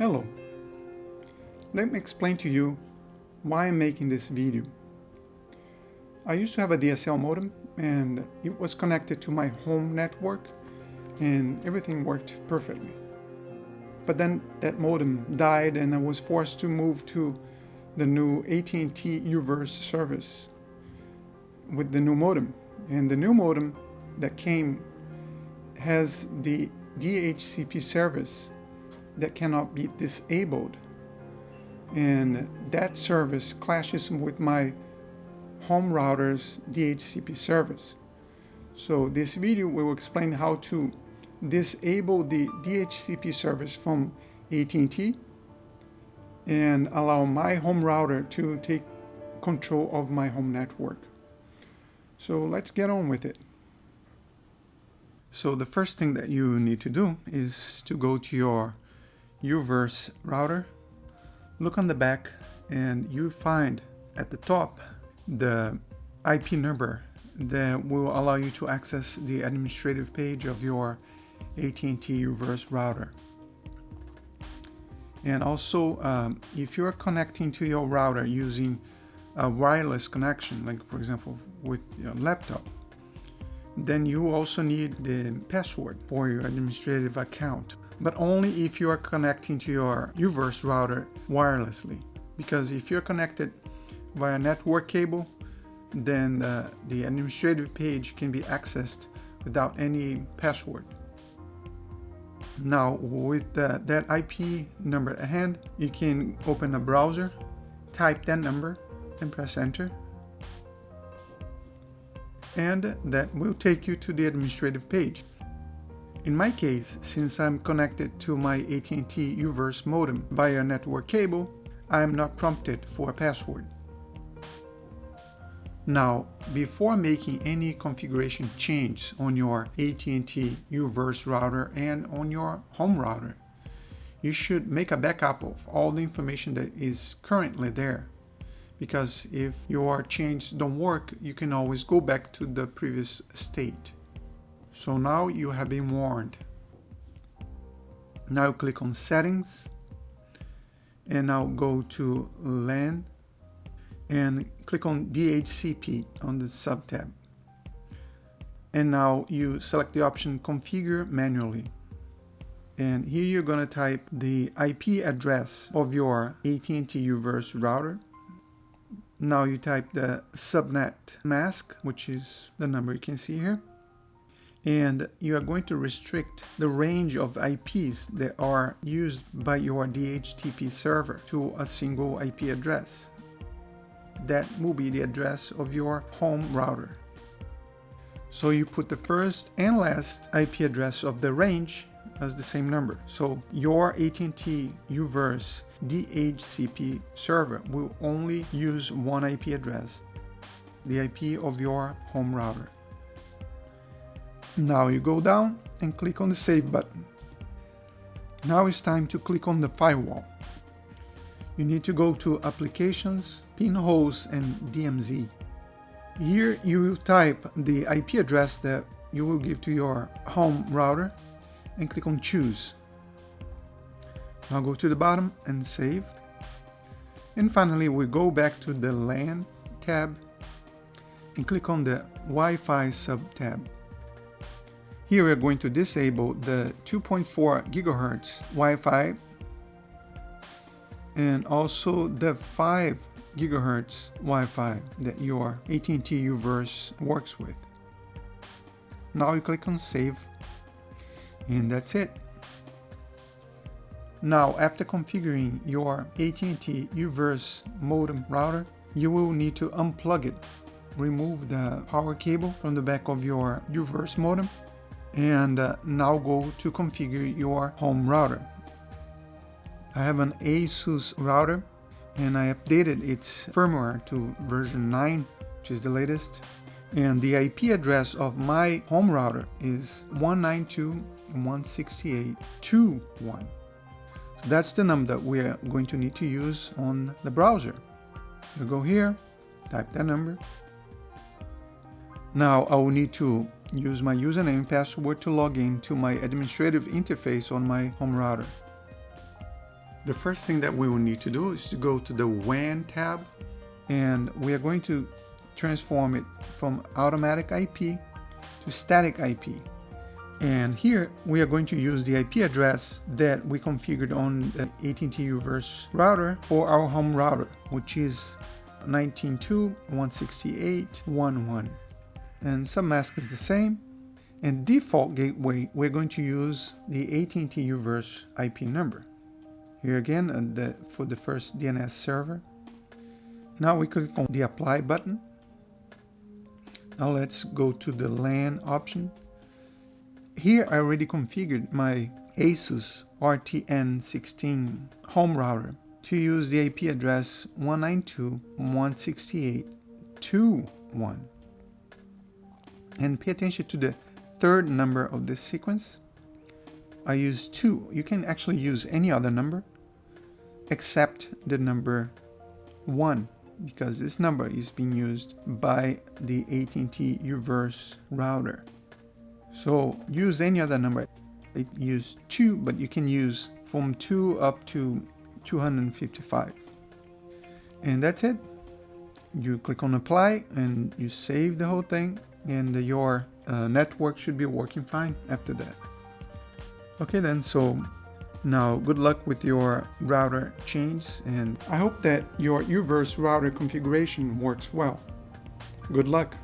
Hello. Let me explain to you why I'm making this video. I used to have a DSL modem and it was connected to my home network and everything worked perfectly. But then that modem died and I was forced to move to the new AT&T UVerse service with the new modem. And the new modem that came has the DHCP service that cannot be disabled. And that service clashes with my home router's DHCP service. So this video will explain how to disable the DHCP service from AT&T and allow my home router to take control of my home network. So let's get on with it. So the first thing that you need to do is to go to your UVerse router, look on the back and you find at the top the IP number that will allow you to access the administrative page of your AT&T UVerse router. And also, um, if you're connecting to your router using a wireless connection, like for example with your laptop, then you also need the password for your administrative account but only if you are connecting to your UVerse router wirelessly. Because if you're connected via network cable, then the administrative page can be accessed without any password. Now with that IP number at hand, you can open a browser, type that number and press enter. And that will take you to the administrative page. In my case, since I'm connected to my AT&T UVerse modem via network cable, I am not prompted for a password. Now, before making any configuration change on your AT&T UVerse router and on your home router, you should make a backup of all the information that is currently there. Because if your changes don't work, you can always go back to the previous state. So now you have been warned. Now click on settings and now go to LAN and click on DHCP on the sub tab. And now you select the option configure manually. And here you're going to type the IP address of your AT&T UVerse router. Now you type the subnet mask, which is the number you can see here and you are going to restrict the range of IPs that are used by your DHCP server to a single IP address. That will be the address of your home router. So you put the first and last IP address of the range as the same number. So your AT&T UVerse DHCP server will only use one IP address, the IP of your home router. Now you go down and click on the Save button. Now it's time to click on the firewall. You need to go to Applications, Pinholes and DMZ. Here you will type the IP address that you will give to your home router and click on Choose. Now go to the bottom and save. And finally we go back to the LAN tab and click on the Wi-Fi sub-tab. Here we are going to disable the 2.4 gigahertz Wi-Fi and also the 5 gigahertz Wi-Fi that your AT&T UVerse works with. Now you click on save and that's it. Now after configuring your AT&T UVerse modem router, you will need to unplug it. Remove the power cable from the back of your UVerse modem and uh, now go to configure your home router. I have an ASUS router and I updated its firmware to version 9 which is the latest and the IP address of my home router is 192.168.2.1 that's the number that we're going to need to use on the browser. Go here, type that number. Now I will need to use my username and password to log in to my administrative interface on my home router. The first thing that we will need to do is to go to the WAN tab and we are going to transform it from automatic IP to static IP. And here we are going to use the IP address that we configured on the AT&T Uverse router for our home router, which is 19.2.168.1.1. And submask is the same. And default gateway, we're going to use the AT&T Uverse IP number. Here again, uh, the, for the first DNS server. Now we click on the apply button. Now let's go to the LAN option. Here I already configured my ASUS RTN16 home router to use the IP address 192.168.2.1. And pay attention to the third number of this sequence. I use 2. You can actually use any other number except the number 1 because this number is being used by the AT&T Uverse router. So use any other number. I use 2, but you can use from 2 up to 255. And that's it. You click on apply and you save the whole thing and your uh, network should be working fine after that. Okay then, so now good luck with your router change and I hope that your Uverse router configuration works well. Good luck!